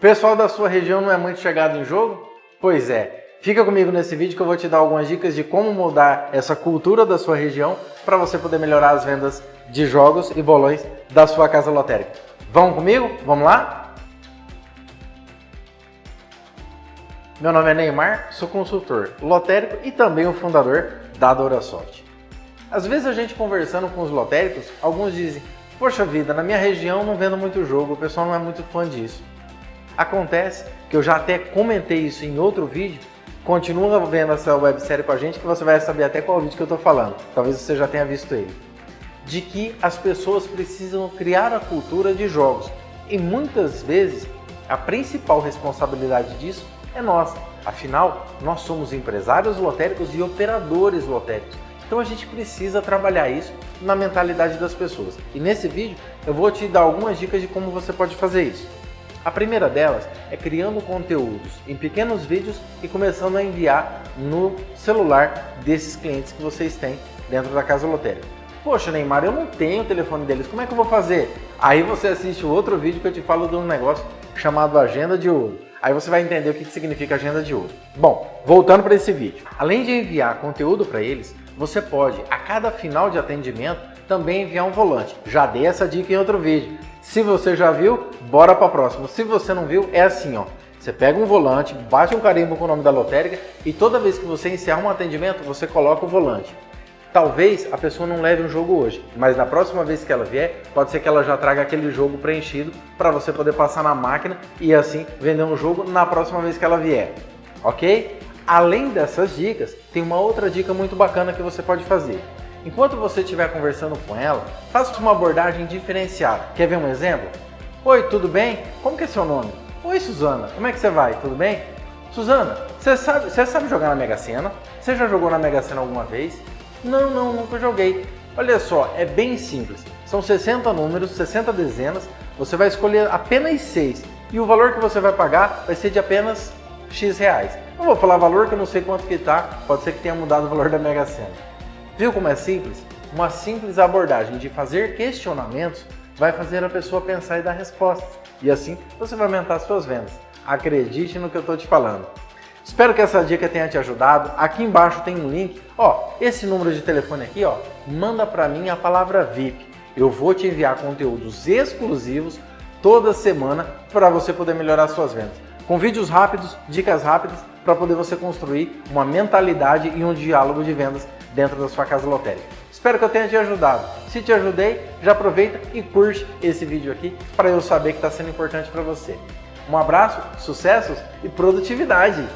Pessoal da sua região não é muito chegado em jogo? Pois é, fica comigo nesse vídeo que eu vou te dar algumas dicas de como mudar essa cultura da sua região para você poder melhorar as vendas de jogos e bolões da sua casa lotérica. Vamos comigo? Vamos lá? Meu nome é Neymar, sou consultor lotérico e também o fundador da Dorasoft. Às vezes a gente conversando com os lotéricos, alguns dizem Poxa vida, na minha região não vendo muito jogo, o pessoal não é muito fã disso. Acontece que eu já até comentei isso em outro vídeo, continua vendo essa websérie com a gente que você vai saber até qual vídeo que eu estou falando, talvez você já tenha visto ele. De que as pessoas precisam criar a cultura de jogos e muitas vezes a principal responsabilidade disso é nossa. Afinal, nós somos empresários lotéricos e operadores lotéricos. Então a gente precisa trabalhar isso na mentalidade das pessoas. E nesse vídeo eu vou te dar algumas dicas de como você pode fazer isso. A primeira delas é criando conteúdos em pequenos vídeos e começando a enviar no celular desses clientes que vocês têm dentro da casa lotérica. Poxa, Neymar, eu não tenho o telefone deles, como é que eu vou fazer? Aí você assiste o outro vídeo que eu te falo de um negócio chamado Agenda de Ouro. Aí você vai entender o que significa Agenda de Ouro. Bom, voltando para esse vídeo. Além de enviar conteúdo para eles, você pode, a cada final de atendimento, também enviar um volante. Já dei essa dica em outro vídeo. Se você já viu, bora para a próxima. Se você não viu, é assim, ó. Você pega um volante, bate um carimbo com o nome da lotérica e toda vez que você encerra um atendimento, você coloca o volante. Talvez a pessoa não leve um jogo hoje, mas na próxima vez que ela vier, pode ser que ela já traga aquele jogo preenchido para você poder passar na máquina e assim vender um jogo na próxima vez que ela vier. Ok? Além dessas dicas, tem uma outra dica muito bacana que você pode fazer. Enquanto você estiver conversando com ela, faça uma abordagem diferenciada. Quer ver um exemplo? Oi, tudo bem? Como que é seu nome? Oi, Suzana, como é que você vai? Tudo bem? Suzana, você sabe, você sabe jogar na Mega Sena? Você já jogou na Mega Sena alguma vez? Não, não, nunca joguei. Olha só, é bem simples. São 60 números, 60 dezenas, você vai escolher apenas 6 e o valor que você vai pagar vai ser de apenas X reais. Não vou falar valor que eu não sei quanto que tá, pode ser que tenha mudado o valor da Mega Sena. Viu como é simples? Uma simples abordagem de fazer questionamentos vai fazer a pessoa pensar e dar respostas. E assim você vai aumentar suas vendas. Acredite no que eu estou te falando. Espero que essa dica tenha te ajudado. Aqui embaixo tem um link. Ó, esse número de telefone aqui, ó, manda para mim a palavra VIP. Eu vou te enviar conteúdos exclusivos toda semana para você poder melhorar suas vendas. Com vídeos rápidos, dicas rápidas para poder você construir uma mentalidade e um diálogo de vendas dentro da sua casa lotérica. Espero que eu tenha te ajudado. Se te ajudei, já aproveita e curte esse vídeo aqui para eu saber que está sendo importante para você. Um abraço, sucessos e produtividade!